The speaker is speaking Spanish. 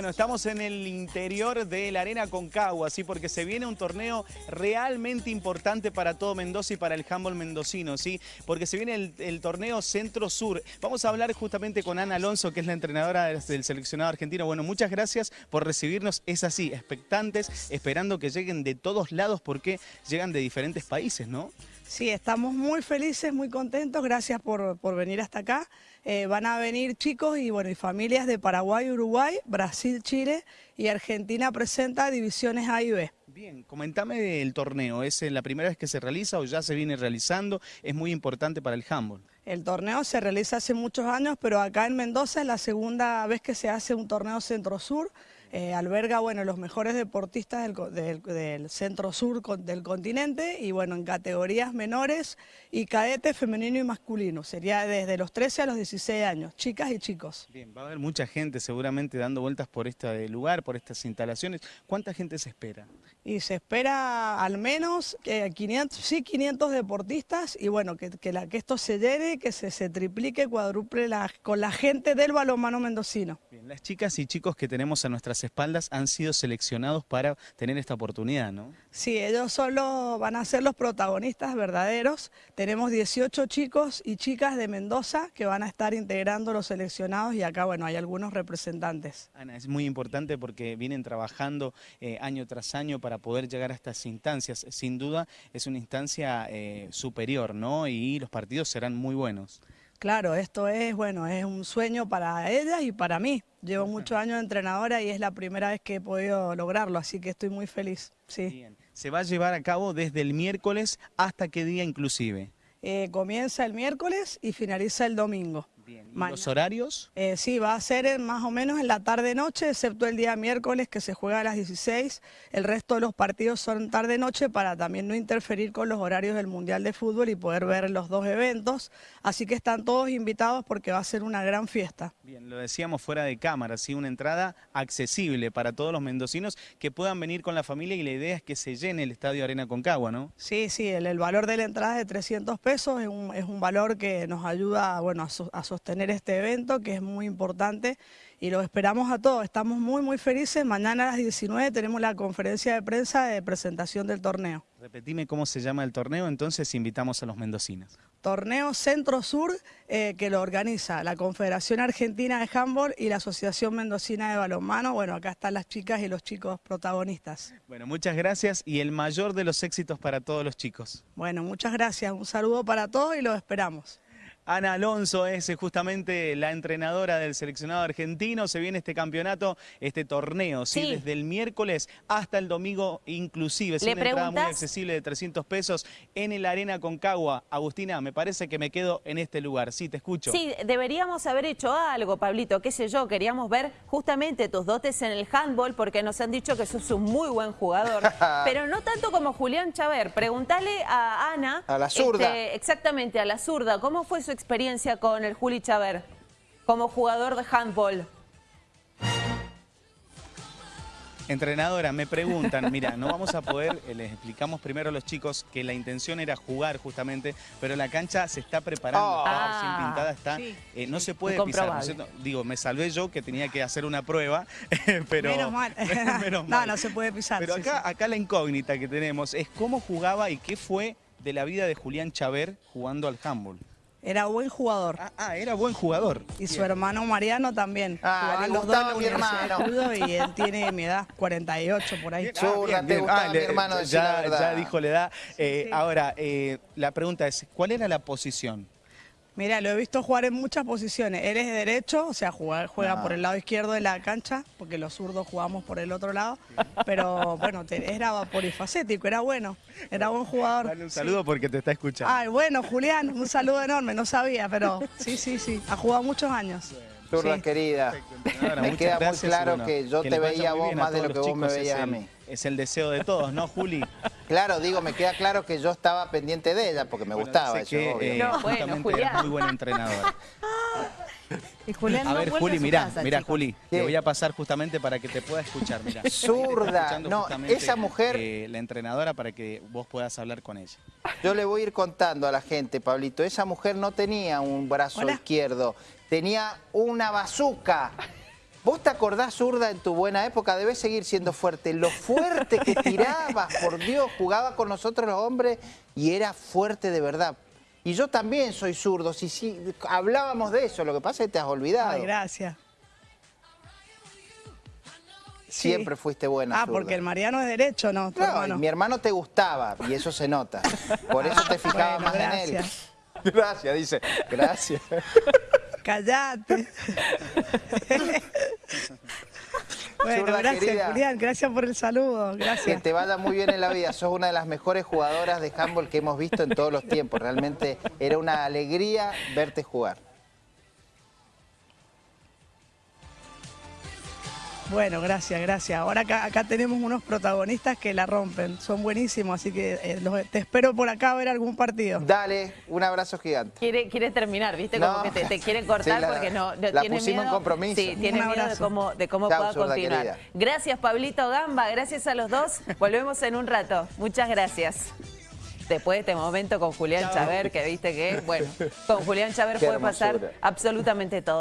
Bueno, estamos en el interior de la Arena Concagua, ¿sí? porque se viene un torneo realmente importante para todo Mendoza y para el handball mendocino, ¿sí? porque se viene el, torneo Centro-Sur. Vamos a hablar justamente con Ana Alonso, que es la entrenadora del seleccionado argentino. Bueno, muchas gracias por recibirnos. Es así, expectantes, esperando que lleguen de todos lados porque llegan de diferentes países, ¿no? Sí, estamos muy felices, muy contentos, gracias por, venir hasta acá. Eh, van a venir chicos y, bueno, y familias de Paraguay, Uruguay, Brasil, Chile y Argentina presenta divisiones A y B. Bien, comentame el torneo, ¿es la primera vez que se realiza o ya se viene realizando? Es muy importante para el handball. El torneo se realiza hace muchos años, pero acá en Mendoza es la segunda vez que se hace un torneo centro-sur. Eh, alberga bueno, los mejores deportistas del, centro-sur del continente y bueno, en categorías menores y cadete femenino y masculino. Sería desde los 13 a los 16 años, chicas y chicos. Bien, va a haber mucha gente seguramente dando vueltas por este lugar, por estas instalaciones. ¿Cuánta gente se espera? Y se espera al menos 500, sí, 500 deportistas y bueno, que, que, la, que esto se llene, que se, se triplique, cuadruple la, con la gente del balonmano mendocino. Las chicas y chicos que tenemos a nuestras espaldas han sido seleccionados para tener esta oportunidad, ¿no? Sí, ellos solo van a ser los protagonistas verdaderos. Tenemos 18 chicos y chicas de Mendoza que van a estar integrando los seleccionados y acá, bueno, hay algunos representantes. Ana, es muy importante porque vienen trabajando eh, año tras año para para poder llegar a estas instancias. Sin duda es una instancia eh, superior, ¿no? Y los partidos serán muy buenos. Claro, esto es, bueno, es un sueño para ellas y para mí. Llevo muchos años de entrenadora y es la primera vez que he podido lograrlo, así que estoy muy feliz. Sí. ¿Se va a llevar a cabo desde el miércoles hasta qué día inclusive? Eh, comienza el miércoles y finaliza el domingo. ¿Los horarios? Eh, sí, va a ser más o menos en la tarde-noche, excepto el día miércoles que se juega a las 16. El resto de los partidos son tarde-noche para también no interferir con los horarios del Mundial de Fútbol y poder ver los dos eventos. Así que están todos invitados porque va a ser una gran fiesta. Bien, lo decíamos fuera de cámara, ¿sí? una entrada accesible para todos los mendocinos que puedan venir con la familia y la idea es que se llene el Estadio Arena Concagua, ¿no? Sí, sí, el, valor de la entrada es de 300 pesos, es un, es un valor que nos ayuda bueno, a, a sostener este evento que es muy importante y lo esperamos a todos. Estamos muy muy felices. Mañana a las 19 tenemos la conferencia de prensa de presentación del torneo. Repetime cómo se llama el torneo, entonces invitamos a los mendocinos. Torneo Centro Sur eh, que lo organiza la Confederación Argentina de Handball y la Asociación Mendocina de Balonmano. Bueno, acá están las chicas y los chicos protagonistas. Bueno, muchas gracias y el mayor de los éxitos para todos los chicos. Bueno, muchas gracias. Un saludo para todos y los esperamos. Ana Alonso es eh, justamente la entrenadora del seleccionado argentino. Se viene este campeonato, este torneo, ¿sí? Desde el miércoles hasta el domingo inclusive. Es una entrada muy accesible de 300 pesos en el Arena Concagua. Agustina, me parece que me quedo en este lugar. Sí, te escucho. Sí, deberíamos haber hecho algo, Pablito, qué sé yo. Queríamos ver justamente tus dotes en el handball porque nos han dicho que sos un muy buen jugador. pero no tanto como Julián Chaver. Pregúntale a Ana. A la zurda. Este, exactamente, a la zurda. ¿Cómo fue su experiencia con el Juli Chaver como jugador de handball? Entrenadora, me preguntan, mira, no vamos a poder, eh, les explicamos primero a los chicos que la intención era jugar justamente, pero la cancha se está preparando, está recién ah. pintada, está, eh, no se puede pisar, Digo, me salvé yo que tenía que hacer una prueba, pero... Menos mal. No, no se puede pisar. Pero acá, acá la incógnita que tenemos es cómo jugaba y qué fue de la vida de Julián Chaver jugando al handball. Era buen jugador. Ah, ah era buen jugador. Y su hermano Mariano también. Ah, le gustaba mi hermano. Y él tiene mi edad, 48 por ahí. Ah, te gustaba mi hermano, ya, ya dijo la edad. Eh, ahora, eh, la pregunta es, ¿cuál era la posición? Mira, lo he visto jugar en muchas posiciones. Él es de derecho, o sea, juega por el lado izquierdo de la cancha, porque los zurdos jugamos por el otro lado. Pero bueno, era polifacético, era bueno, era buen jugador. Dale un saludo porque te está escuchando. Ay, bueno, Julián, un saludo enorme, no sabía, pero sí, sí, sí, ha jugado muchos años. Zurda querida, me queda muy claro que yo te veía a vos más de lo que vos me veías a mí. Es el deseo de todos, ¿no, Juli? Claro, digo, me queda claro que yo estaba pendiente de ella porque me gustaba. Eso, que, eh, justamente muy buen entrenador. Y Julián a ver, Juli, mira, mira, Juli, te voy a pasar justamente para que te pueda escuchar. Mirá. Zurda, no, esa mujer... Eh, la entrenadora para que vos puedas hablar con ella. Yo le voy a ir contando a la gente, Pablito, esa mujer no tenía un brazo izquierdo, tenía una bazuca. Vos te acordás, zurda, en tu buena época, debes seguir siendo fuerte. Lo fuerte que tirabas, por Dios, jugaba con nosotros los hombres y era fuerte de verdad. Y yo también soy zurdo, si, si hablábamos de eso, lo que pasa es que te has olvidado. Ay, gracias. Siempre fuiste buena Ah, porque el Mariano es derecho, ¿no? no mi hermano te gustaba y eso se nota. Por eso te fijaba más en él. Gracias, dice. Gracias. Callate. bueno, gracias, Julián. Gracias por el saludo. Gracias. Que te vaya muy bien en la vida. Sos una de las mejores jugadoras de handball que hemos visto en todos los tiempos. Realmente era una alegría verte jugar. Bueno, gracias, gracias. Ahora acá, tenemos unos protagonistas que la rompen, son buenísimos, así que eh, te espero por acá a ver algún partido. Dale, un abrazo gigante. Quiere, quiere terminar, ¿viste? Como que te, quiere cortar porque no, la tiene miedo. en compromiso. Sí, tiene miedo de cómo, de cómo pueda continuar. Gracias, Pablito Gamba, gracias a los dos. Volvemos en un rato. Muchas gracias después de este momento con Julián Chaver, que viste que, bueno, con Julián Chaver puede pasar absolutamente todo.